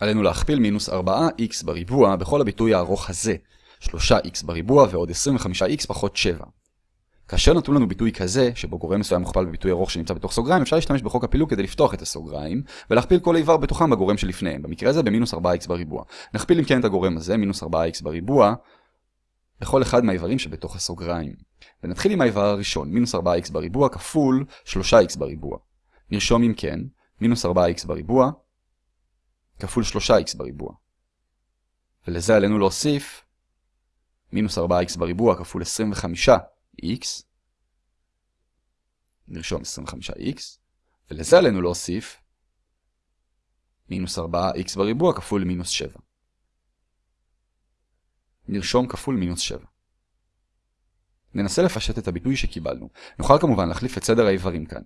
עלינו להכפיל מינוס 4x בריבוע בכל הביטוי הארוך הזה, 3x בריבוע ועוד 25x פחות 7. כאשר נתון לנו ביטוי כזה, שבו גורם מסוים מוכפל בביטוי ארוך שנמצא בתוך סוגריים, אפשר להשתמש בחוק הפילוג כדי לפתוח את הסוגריים, ולהכפיל כל איבר בתוכם בגורם שלפניהם, במקרה הזה במינוס 4x בריבוע. נכפיל אם כן את הגורם הזה, מינוס 4x בריבוע, בכל אחד מהאיברים שבתוך הסוגריים. ונתחיל עם האיבר הראשון, מינוס 4x בריבוע כפול 3x בריבוע. נרשום אם כן, מינוס 4x בריבוע כפול 3x בריבוע. ולזה עלינו להוסיף מינוס 4x בריבוע כפול 25x. נרשום 25x. ולזה עלינו להוסיף מינוס 4x בריבוע כפול מינוס 7. נרשום כפול מינוס 7. ננסה לפשט את הביטוי שקיבלנו. נוכל כמובן להחליף את סדר האיברים כאן.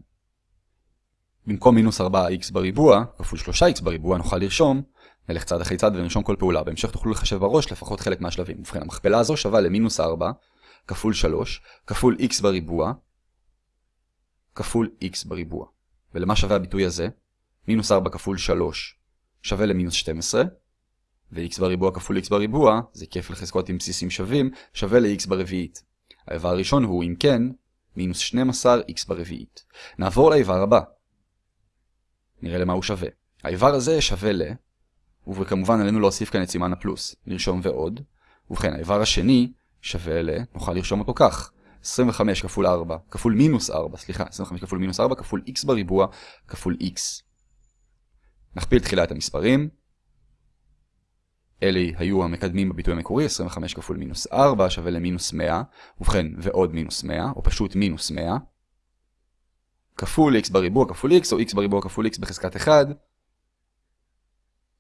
במקום מינוס 4x בריבוע, כפול 3x בריבוע, נוכל לרשום, נלך צעד אחרי צעד ונרשום כל פעולה. בהמשך תוכלו לחשב בראש לפחות חלק מהשלבים. ובכן, המכפלה הזו שווה למינוס 4, כפול 3, כפול x בריבוע, כפול x בריבוע. ולמה שווה הביטוי הזה? מינוס 4 כפול 3 שווה למינוס 12, ו-x בריבוע כפול x בריבוע, זה כיף לחזקות עם בסיסים שווים, שווה ל-x ברביעית. האיבר הראשון הוא, אם כן, מינוס 12 x ברביעית. נעבור לאיבר הבא. נראה למה הוא שווה. האיבר הזה שווה ל... וכמובן עלינו להוסיף כאן את סימן הפלוס. נרשום ועוד. ובכן, האיבר השני שווה ל... נוכל לרשום אותו כך. 25 כפול 4, כפול מינוס 4, סליחה, 25 כפול מינוס 4 כפול x בריבוע כפול x. נכפיל תחילה את המספרים. אלה היו המקדמים בביטוי המקורי, 25 כפול מינוס 4 שווה למינוס 100, ובכן ועוד מינוס 100, או פשוט מינוס 100, כפול x בריבוע כפול x, או x בריבוע כפול x בחזקת 1.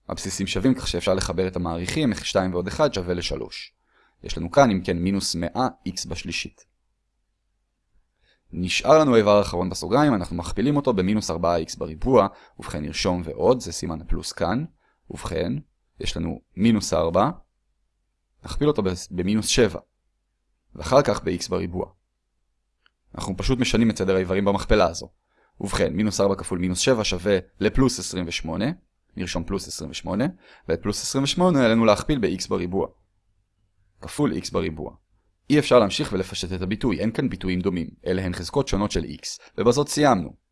הבסיסים שווים כך שאפשר לחבר את המעריכים, 2 ועוד 1 שווה ל-3. יש לנו כאן, אם כן, מינוס 100 x בשלישית. נשאר לנו האיבר האחרון בסוגריים, אנחנו מכפילים אותו במינוס 4x בריבוע, ובכן נרשום ועוד, זה סימן הפלוס כאן, ובכן, יש לנו מינוס 4, נכפיל אותו במינוס 7, ואחר כך ב-x בריבוע. אנחנו פשוט משנים את סדר האיברים במכפלה הזו. ובכן, מינוס 4 כפול מינוס 7 שווה לפלוס 28, נרשום פלוס 28, ואת פלוס 28 עלינו להכפיל ב-x בריבוע. כפול x בריבוע. אי אפשר להמשיך ולפשט את הביטוי, אין כאן ביטויים דומים, אלה הן חזקות שונות של x, ובזאת סיימנו.